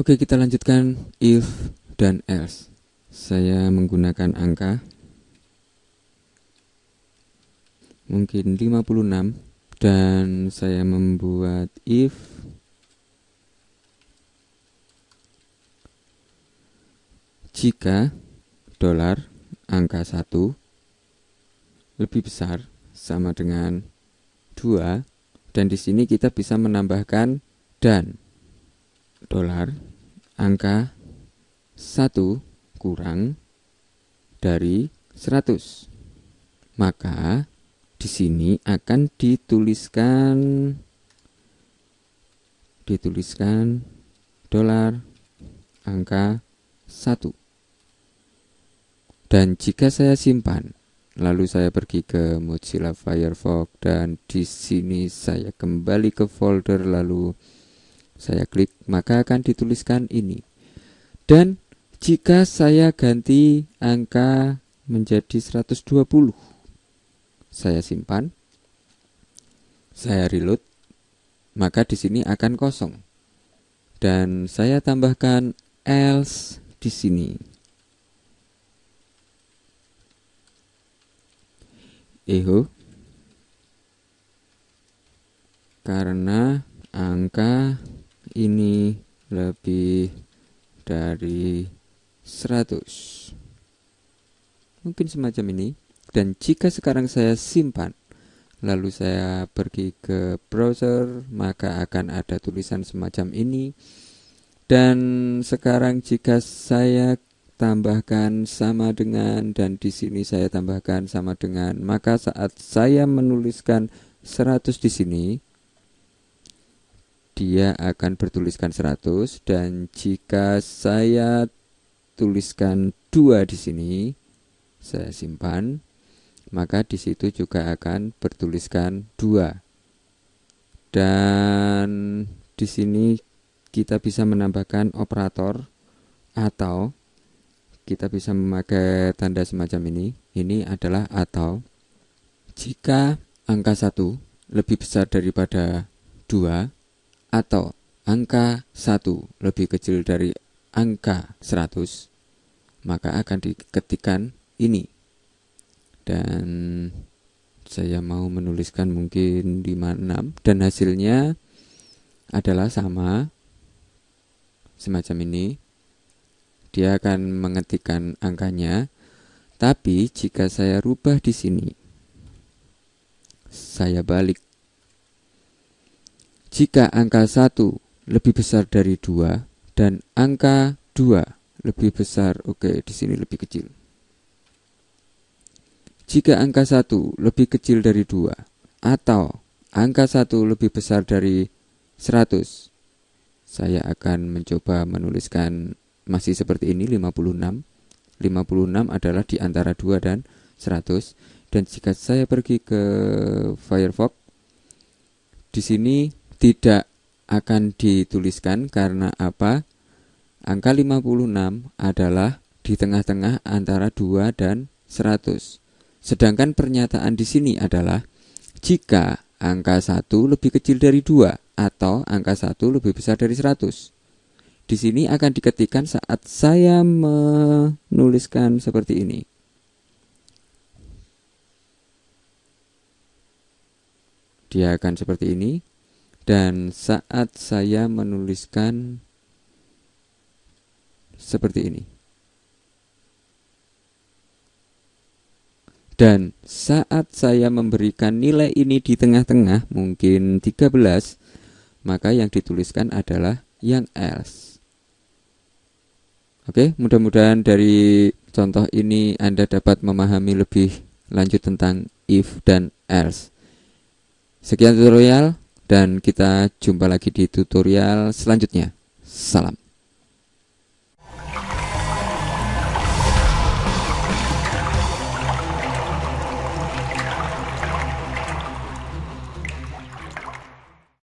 Oke kita lanjutkan. If dan else. Saya menggunakan angka. Mungkin 56 Dan saya membuat if. Jika dolar angka 1 lebih besar sama dengan 2 dan di sini kita bisa menambahkan dan. Dolar angka 1 kurang dari 100 maka di sini akan dituliskan dituliskan dolar angka 1 dan jika saya simpan lalu saya pergi ke Mozilla Firefox dan di sini saya kembali ke folder. Lalu saya klik maka akan dituliskan ini. Dan jika saya ganti angka menjadi 120 saya simpan. Saya reload maka di sini akan kosong. Dan saya tambahkan else di sini eho karena angka ini lebih dari 100 mungkin semacam ini. Dan jika sekarang saya simpan lalu saya pergi ke browser maka akan ada tulisan semacam ini. Dan sekarang jika saya tambahkan sama dengan dan di sini saya tambahkan sama dengan. Maka saat saya menuliskan 100 di sini dia akan bertuliskan 100 dan jika saya tuliskan 2 di sini saya simpan maka di situ juga akan bertuliskan 2 dan di sini kita bisa menambahkan operator atau kita bisa memakai tanda semacam ini. Ini adalah atau jika angka 1 lebih besar daripada 2 atau angka 1 lebih kecil dari angka 100 maka akan diketikkan ini. Dan saya mau menuliskan mungkin 56 dan hasilnya adalah sama semacam ini dia akan mengetikkan angkanya. Tapi jika saya rubah di sini, saya balik. Jika angka 1 lebih besar dari 2 dan angka 2 lebih besar, oke, di sini lebih kecil. Jika angka 1 lebih kecil dari 2 atau angka 1 lebih besar dari 100, saya akan mencoba menuliskan masih seperti ini 56 56 adalah di antara 2 dan 100 dan jika saya pergi ke Firefox di sini tidak akan dituliskan karena apa? Angka 56 adalah di tengah-tengah antara 2 dan 100 sedangkan pernyataan di sini adalah jika angka 1 lebih kecil dari 2 atau angka 1 lebih besar dari 100 di sini akan diketikkan saat saya menuliskan seperti ini. Dia akan seperti ini. Dan saat saya menuliskan seperti ini. Dan saat saya memberikan nilai ini di tengah-tengah, mungkin 13, maka yang dituliskan adalah yang else. Oke, mudah-mudahan dari contoh ini Anda dapat memahami lebih lanjut tentang if dan else. Sekian tutorial dan kita jumpa lagi di tutorial selanjutnya. Salam.